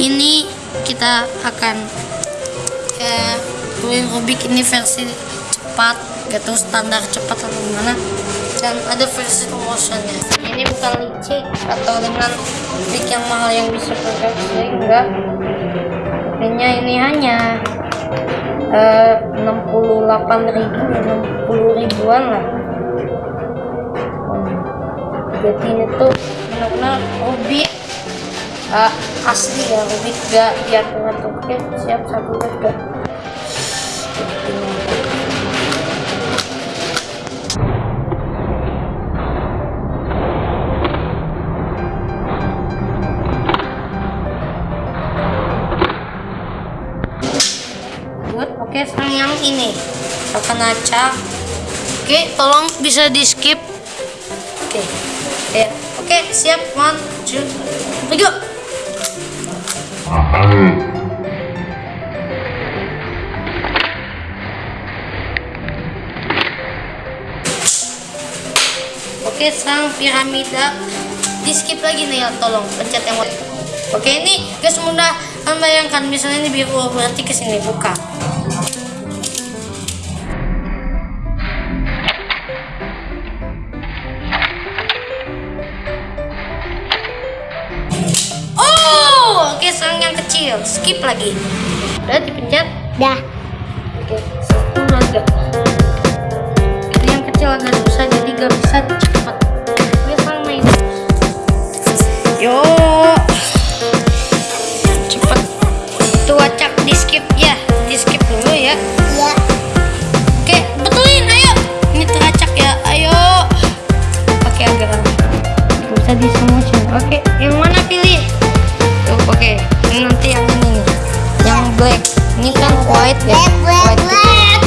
ini kita akan eh, Rubik ini versi cepat gitu standar cepat atau gimana. Dan ada versi motionnya. Ini bukan licik atau dengan lik yang mahal yang bisa berfungsi enggak. Harganya ini hanya eh, 68 ribu 60 ribuan lah. Hmm. jadi ini tuh benar-benar Rubik uh, asli ya Rubik gak diatur-atur oke siap satu Good. Oke, sekarang yang ini akan acak. Oke, tolong bisa di skip. Oke, ya. Oke, siap. One, two, three, go. Oke, sekarang piramida di skip lagi nih ya, tolong pencet yang Oke, ini guys mudah. Kan bayangkan misalnya ini biru berarti ke sini buka. Sekarang yang kecil, skip lagi. Udah dipencet. Dah. Oke, satu lagi. Ini yang kecil agak susah jadi gak bisa cepat. Oke, sekarang main. Yo. Cepat. Tuh acak di skip ya, di skip dulu ya. Ya. Oke, betulin, ayo. Ini teracak ya, ayo. Oke, agak lama. Bisa di motion. Oke, yang Ya, black, white white. black.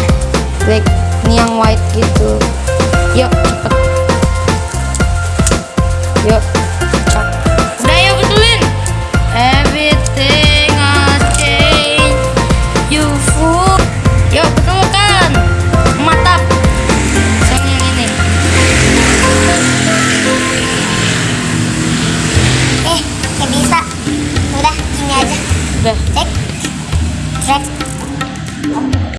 Black. Ini yang white gitu. Yuk cepet. Yuk udah yuk betulin. Everything I changed. You fool. Yuk betulkan mantap. Yang ini. Eh kayak bisa. Udah gini aja. Udah. Cek. Cek.